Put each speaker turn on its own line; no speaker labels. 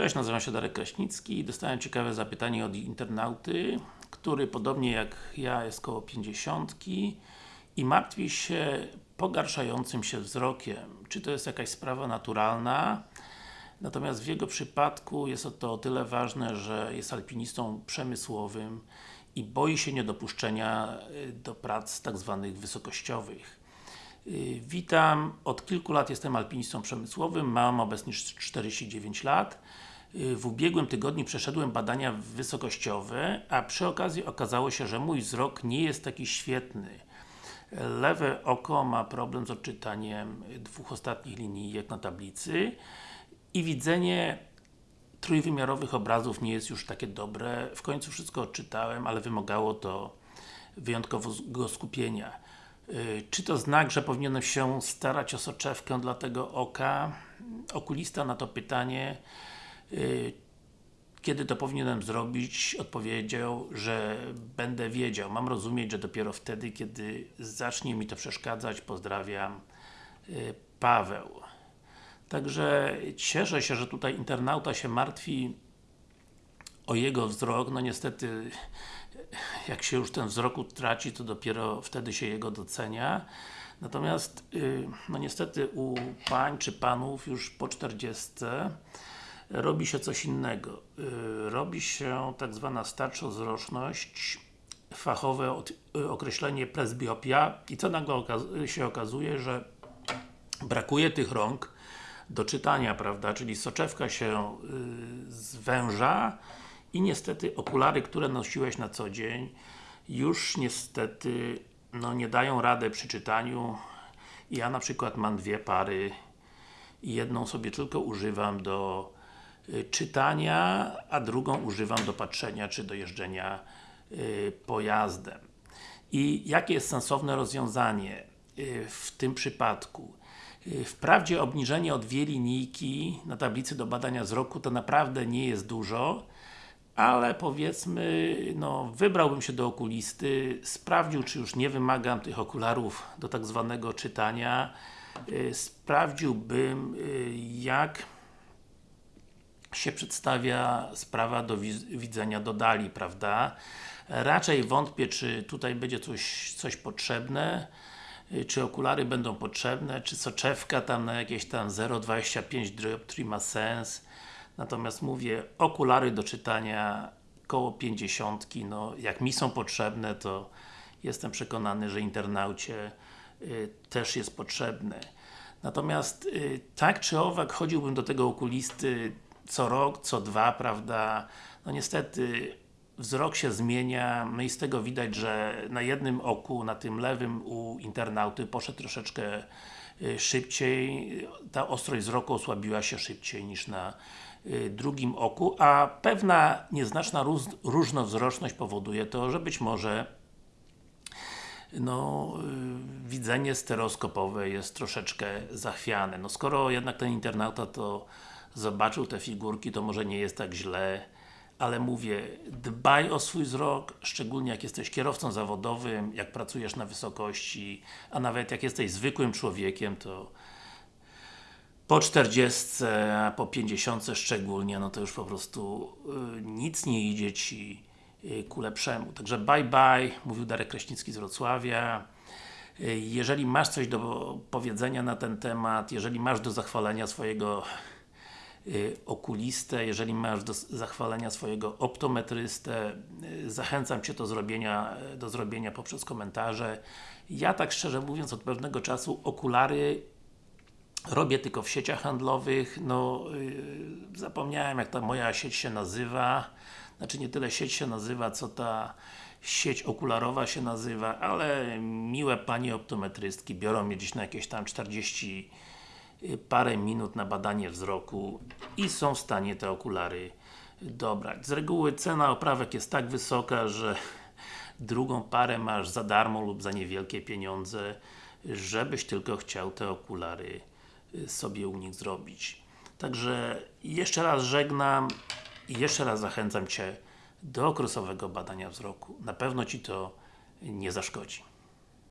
Cześć, nazywam się Darek Kraśnicki i dostałem ciekawe zapytanie od internauty, który podobnie jak ja jest koło 50 i martwi się pogarszającym się wzrokiem. Czy to jest jakaś sprawa naturalna? Natomiast w jego przypadku jest to o tyle ważne, że jest alpinistą przemysłowym i boi się niedopuszczenia y, do prac tak zwanych wysokościowych. Y, witam, od kilku lat jestem alpinistą przemysłowym, mam obecnie 49 lat. Y, w ubiegłym tygodniu przeszedłem badania wysokościowe, a przy okazji okazało się, że mój wzrok nie jest taki świetny. Lewe oko ma problem z odczytaniem dwóch ostatnich linijek na tablicy i widzenie trójwymiarowych obrazów nie jest już takie dobre. W końcu wszystko odczytałem, ale wymagało to wyjątkowego skupienia. Y, czy to znak, że powinienem się starać o soczewkę dla tego oka? Okulista na to pytanie kiedy to powinienem zrobić, odpowiedział, że będę wiedział. Mam rozumieć, że dopiero wtedy, kiedy zacznie mi to przeszkadzać. Pozdrawiam, y, Paweł. Także cieszę się, że tutaj internauta się martwi o jego wzrok. No niestety, jak się już ten wzrok utraci, to dopiero wtedy się jego docenia. Natomiast, y, no niestety u pań czy panów już po 40 robi się coś innego. Y, robi się tak zwana starczozroczność, fachowe y, określenie presbiopia. I co nagle się okazuje, że brakuje tych rąk do czytania, prawda, czyli soczewka się zwęża i niestety okulary, które nosiłeś na co dzień już niestety no nie dają rady przy czytaniu. Ja na przykład mam dwie pary i jedną sobie tylko używam do y, czytania, a drugą używam do patrzenia czy do jeżdżenia y, pojazdem. I jakie jest sensowne rozwiązanie y, w tym przypadku? Wprawdzie obniżenie o dwie linijki na tablicy do badania wzroku to naprawdę nie jest dużo, ale powiedzmy, no, wybrałbym się do okulisty, sprawdził, czy już nie wymagam tych okularów do tak zwanego czytania, sprawdziłbym, jak się przedstawia sprawa do widzenia do dali, prawda? Raczej wątpię, czy tutaj będzie coś, coś potrzebne, yy, czy okulary będą potrzebne, czy soczewka tam na jakieś tam 0,25 dioptrii ma sens Natomiast mówię, okulary do czytania koło 50, no jak mi są potrzebne, to jestem przekonany, że internaucie y, też jest potrzebne. Natomiast y, tak czy owak chodziłbym do tego okulisty co rok, co dwa, prawda? No niestety wzrok się zmienia, i z tego widać, że na jednym oku, na tym lewym u internauty poszedł troszeczkę y, szybciej, ta ostrość wzroku osłabiła się szybciej niż na Y, drugim oku, a pewna nieznaczna róż, różnowzroczność powoduje to, że być może no, y, widzenie stereoskopowe jest troszeczkę zachwiane. No skoro jednak ten internauta to zobaczył te figurki, to może nie jest tak źle, ale mówię, dbaj o swój wzrok, szczególnie jak jesteś kierowcą zawodowym, jak pracujesz na wysokości, a nawet jak jesteś zwykłym człowiekiem, to po 40, a po 50 szczególnie, no to już po prostu y, nic nie idzie Ci y, ku lepszemu. Także bye bye, mówił Darek Kraśnicki z Wrocławia. Y, jeżeli masz coś do powiedzenia na ten temat, jeżeli masz do zachwalenia swojego okulistę, jeżeli masz do zachwalenia swojego optometrystę, y, zachęcam Cię do zrobienia, do zrobienia poprzez komentarze. Ja tak szczerze mówiąc od pewnego czasu okulary robię tylko w sieciach handlowych, no yy, zapomniałem jak ta moja sieć się nazywa znaczy nie tyle sieć się nazywa, co ta sieć okularowa się nazywa, ale miłe panie optometrystki biorą mnie gdzieś na jakieś tam 40 y, parę minut na badanie wzroku i są w stanie te okulary dobrać. Z reguły cena oprawek jest tak wysoka, że drugą parę masz za darmo lub za niewielkie pieniądze, żebyś tylko chciał te okulary sobie u nich zrobić. Także jeszcze raz żegnam i jeszcze raz zachęcam Cię do okresowego badania wzroku. Na pewno Ci to nie zaszkodzi.